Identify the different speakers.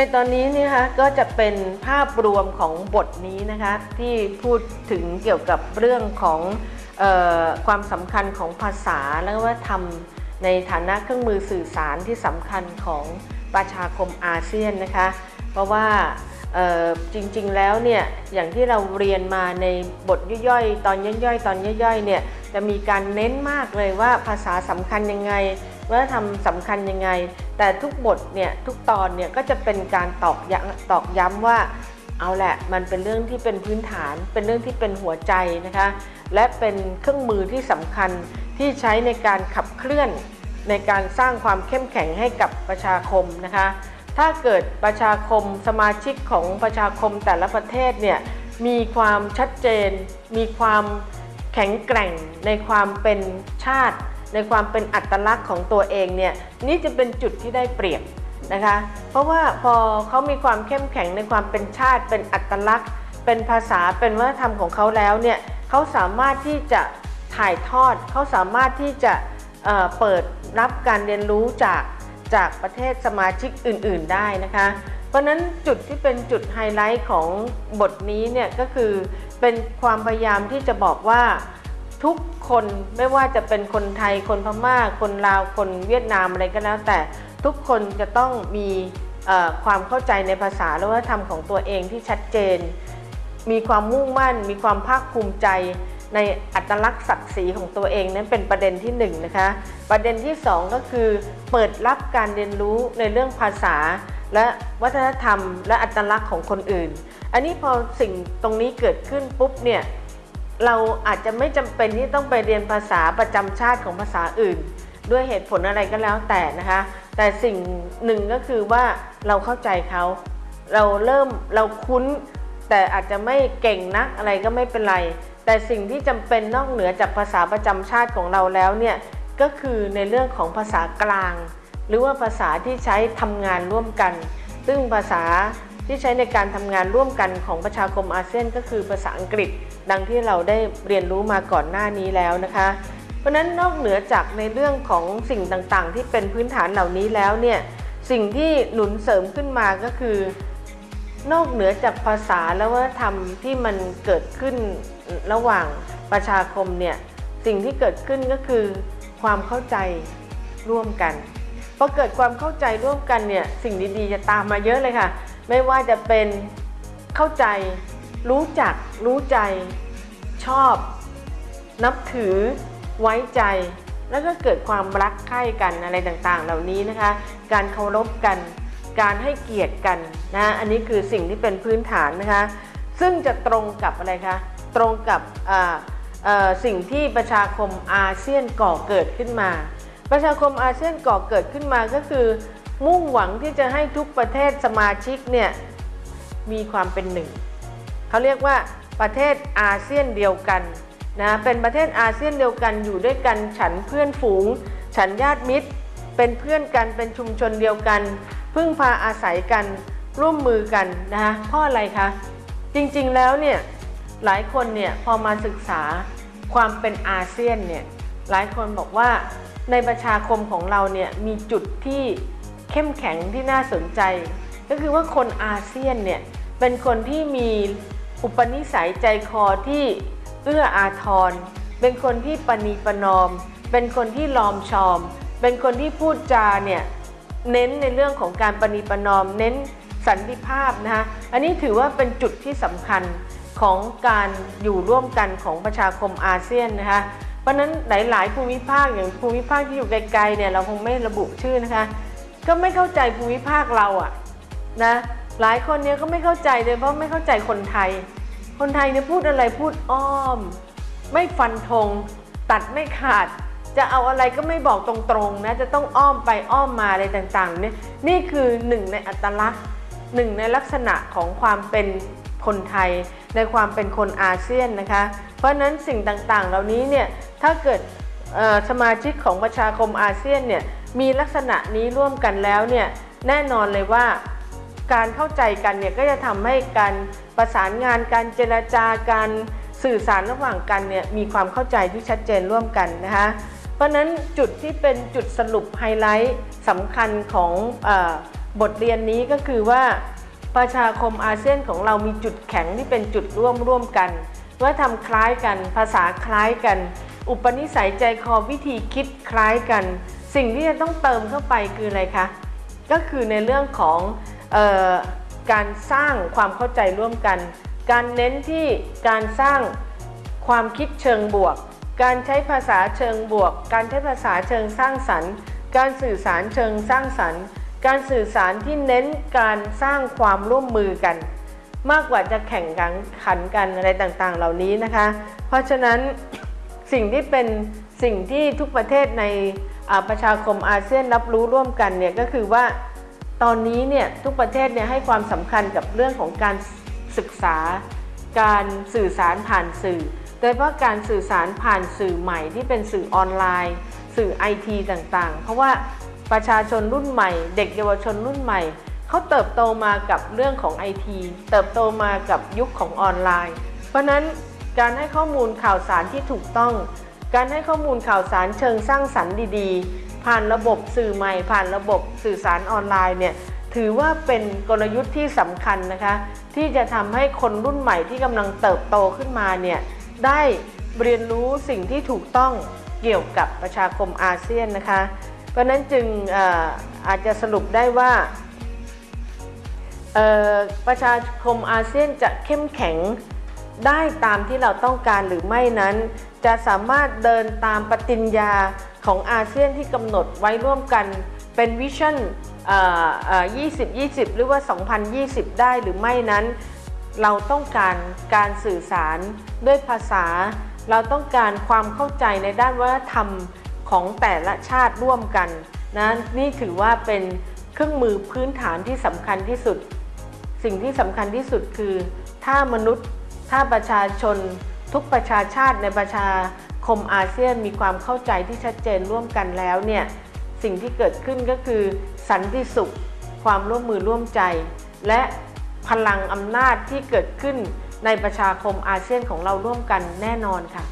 Speaker 1: ในตอนนี้นี่คะก็จะเป็นภาพรวมของบทนี้นะคะที่พูดถึงเกี่ยวกับเรื่องของออความสำคัญของภาษาและวัฒนธรรมในฐานะเครื่องมือสื่อสารที่สำคัญของประชาคมอาเซียนนะคะ เพราะว่าจริงๆแล้วเนี่ยอย่างที่เราเรียนมาในบทย่อยๆ ตอนย่อยๆ ตอนย่อยๆเนี่ยจะมีการเน้นมากเลยว่าภาษาสำคัญยังไง วัฒนธรรมสำคัญยังไง แต่ทุกบทเนี่ยทุกตอนเนี่ยก็จะเป็นการตอกย้ำตอกย้ำว่าเอาแหละมันเป็นเรื่องที่เป็นพื้นฐาน เป็นเรื่องที่เป็นหัวใจนะคะ และเป็นเครื่องมือที่สำคัญที่ใช้ในการขับเคลื่อน ในการสร้างความเข้มแข็งให้กับประชาคมนะคะ ถ้าเกิดประชาคมสมาชิกของประชาคมแต่ละประเทศเนี่ยมีความชัดเจน มีความแข็งแกร่งในความเป็นชาติ ในความเป็นอัตลักษณ์ของตัวเองเนี่ยนี่จะเป็นจุดที่ได้เปรียบนะคะ เพราะว่าพอเขามีความเข้มแข็งในความเป็นชาติ เป็นอัตลักษณ์ เป็นภาษาเป็นวัฒนธรรมของเขาแล้วเนี่ยเขาสามารถที่จะถ่ายทอดเขาสามารถที่จะเเปิดรับการเรียนรู้จากจากประเทศสมาชิกอื่น ๆ ได้นะคะ เพราะนั้นจุดที่เป็นจุดไฮไลท์ของบทนี้เนี่ยก็คือเป็นความพยายามที่จะบอกว่าทุก คนไม่ว่าจะเป็นคนไทยคนพม่า คนลาวคนเวียดนามอะไรก็แล้ว แต่ทุกคนจะต้องมีความเข้าใจในภาษาและวัฒนธรรมของตัวเองที่ชัดเจน มีความมุ่งมั่น มีความภาคภูมิใจในอัตลักษณ์ศักดิ์ศรีของตัวเองนั้นเป็นประเด็นที่หนึ่งนะคะ ประเด็นที่สองก็คือ เปิดรับการเรียนรู้ในเรื่องภาษา และวัฒนธรรม และอัตลักษณ์ของคนอื่น อันนี้พอสิ่งตรงนี้เกิดขึ้นปุ๊บเนี่ย เราอาจจะไม่จำเป็นที่ต้องไปเรียนภาษาประจำชาติของภาษาอื่น ด้วยเหตุผลอะไรก็แล้วแต่นะคะ แต่สิ่งหนึ่งก็คือว่าเราเข้าใจเขาเราเริ่มเราคุ้น แต่อาจจะไม่เก่งนักอะไรก็ไม่เป็นไร แต่สิ่งที่จำเป็นนอกเหนือจากภาษาประจำชาติของเราแล้วเนี่ยก็คือในเรื่องของภาษากลาง หรือว่าภาษาที่ใช้ทำงานร่วมกัน ซึ่งภาษา ที่ใช้ในการทำงานร่วมกันของประชาคมอาเซียนก็คือภาษาอังกฤษ ดังที่เราได้เรียนรู้มาก่อนหน้านี้แล้วนะคะ เพราะฉะนั้นนอกเหนือจากในเรื่องของสิ่งต่างๆ ที่เป็นพื้นฐานเหล่านี้แล้วเนี่ยสิ่งที่หนุนเสริมขึ้นมาก็คือ นอกเหนือจากภาษาและวัฒนธรรมที่มันเกิดขึ้นระหว่างประชาคมเนี่ยสิ่งที่เกิดขึ้นก็คือความเข้าใจร่วมกันพอเกิดความเข้าใจร่วมกันเนี่ยสิ่งดีๆจะตามมาเยอะเลยค่ะ ไม่ว่าจะเป็นเข้าใจ รู้จัก รู้ใจ ชอบ นับถือ ไว้ใจ แล้วก็เกิดความรักใคร่กันอะไรต่างๆ เหล่านี้นะคะ การเคารพกัน การให้เกียรติกันนะ อันนี้คือสิ่งที่เป็นพื้นฐานนะคะ ซึ่งจะตรงกับอะไรคะ ตรงกับอ่าอ่อสิ่งที่ประชาคมอาเซียนก่อเกิดขึ้นมา ประชาคมอาเซียนก่อเกิดขึ้นมาก็คือ มุ่งหวังที่จะให้ทุกประเทศสมาชิกเนี่ยมีความเป็นหนึ่งเขาเรียกว่าประเทศอาเซียนเดียวกันนะเป็นประเทศอาเซียนเดียวกันอยู่ด้วยกันฉันเพื่อนฝูง ฉันญาติมิตร เป็นเพื่อนกันเป็นชุมชนเดียวกัน พึ่งพาอาศัยกันร่วมมือกันนะคะเพราะอะไรคะจริงๆแล้วเนี่ยหลายคนเนี่ยพอมาศึกษาความเป็นอาเซียนเนี่ยหลายคนบอกว่าในประชาคมของเราเนี่ยมีจุดที่ เข้มแข็งที่น่าสนใจ ก็คือว่าคนอาเซียนเนี่ยเป็นคนที่มีอุปนิสัยใจคอที่เอื้ออาทร เป็นคนที่ปณีประนอม เป็นคนที่ลอมชอม เป็นคนที่พูดจาเนี่ยเน้นในเรื่องของการปณีประนอม เน้นสันติภาพนะคะอันนี้ถือว่าเป็นจุดที่สำคัญของการอยู่ร่วมกันของประชาคมอาเซียนนะคะเพราะนั้นหลาย ๆ ภูมิภาคอย่างภูมิภาคที่อยู่ไกล ๆ เนี่ยเราคงไม่ระบุชื่อนะคะ ก็ไม่เข้าใจภูมิภาคเราอะนะหลายคนเนี่ยก็ไม่เข้าใจเลยเพราะไม่เข้าใจคนไทย คนไทยเนี่ยพูดอะไรพูดอ้อม ไม่ฟันธงตัดไม่ขาด จะเอาอะไรก็ไม่บอกตรงๆนะจะต้องอ้อมไปอ้อมมาอะไรต่างๆเนี่ยนี่คือหนึ่งในอัตลักษณ์หนึ่งในลักษณะของความเป็นคนไทย ในความเป็นคนอาเซียนนะคะ เพราะนั้นสิ่งต่างๆ เหล่านี้เนี่ยถ้าเกิด สมาชิกของประชาคมอาเซียนเนี่ยมีลักษณะนี้ร่วมกันแล้วเนี่ยแน่นอนเลยว่าการเข้าใจกันเนี่ยก็จะทำให้การประสานงานการเจรจาการสื่อสารระหว่างกันเนี่ยมีความเข้าใจที่ชัดเจนร่วมกันนะคะเพราะนั้นจุดที่เป็นจุดสรุปไฮไลท์สำคัญของออบบทเรียนนี้ก็คือว่าประชาคมอาเซียนของเรามีจุดแข็งที่เป็นจุดร่วมร่วมกัน ว่าทำคล้ายกันภาษาคล้ายกัน อุปนิสัยใจคอวิธีคิดคล้ายกัน สิ่งที่จะต้องเติมเข้าไปคืออะไรคะ ก็คือในเรื่องของออการสร้างความเข้าใจร่วมกัน การเน้นที่การสร้างความคิดเชิงบวก การใช้ภาษาเชิงบวก การใช้ภาษาเชิงสร้างสรรค์ การสื่อสารเชิงสร้างสรรค์ การสื่อสารที่เน้นการสร้างความร่วมมือกัน มากกว่าจะแข่งกันขันกันอะไรต่างๆ เหล่านี้นะคะ เพราะฉะนั้น สิ่งที่เป็นสิ่งที่ทุกประเทศในประชาคมอาเซียนรับรู้ร่วมกันเนี่ยก็คือว่าตอนนี้เนี่ยทุกประเทศเนี่ยให้ความสำคัญกับเรื่องของการศึกษา การสื่อสารผ่านสื่อ โดยเฉพาะการสื่อสารผ่านสื่อใหม่ที่เป็นสื่อออนไลน์ สื่อไอทีต่างๆ เพราะว่าประชาชนรุ่นใหม่ เด็กเยาวชนรุ่นใหม่เขาเติบโตมากับเรื่องของไอทีเติบโตมากับยุคของออนไลน์ เพราะนั้น การให้ข้อมูลข่าวสารที่ถูกต้อง การให้ข้อมูลข่าวสารเชิงสร้างสรรค์ดีๆ ผ่านระบบสื่อใหม่ ผ่านระบบสื่อสารออนไลน์เนี่ยถือว่าเป็นกลยุทธ์ที่สำคัญนะคะ ที่จะทำให้คนรุ่นใหม่ที่กำลังเติบโตขึ้นมาเนี่ยได้เรียนรู้สิ่งที่ถูกต้องเกี่ยวกับประชาคมอาเซียนนะคะ เพราะนั้นจึงอออาจจะสรุปได้ว่าประชาคมอาเซียนจะเข้มแข็ง ได้ตามที่เราต้องการหรือไม่นั้น จะสามารถเดินตามปฏิญญาของอาเซียนที่กำหนดไว้ร่วมกันเป็นวิชั่น2020 หรือว่า 2020 ได้หรือไม่นั้น เราต้องการการสื่อสารด้วยภาษา เราต้องการความเข้าใจในด้านวัฒนธรรมของแต่ละชาติร่วมกันนะนี่ถือว่าเป็นเครื่องมือพื้นฐานที่สำคัญที่สุด สิ่งที่สำคัญที่สุดคือ ถ้ามนุษย์ ถ้าประชาชนทุกประชาชาติในประชาคมอาเซียนมีความเข้าใจที่ชัดเจนร่วมกันแล้วเนี่ยสิ่งที่เกิดขึ้นก็คือสันติสุข ความร่วมมือร่วมใจ และพลังอำนาจที่เกิดขึ้นในประชาคมอาเซียนของเราร่วมกันแน่นอนค่ะ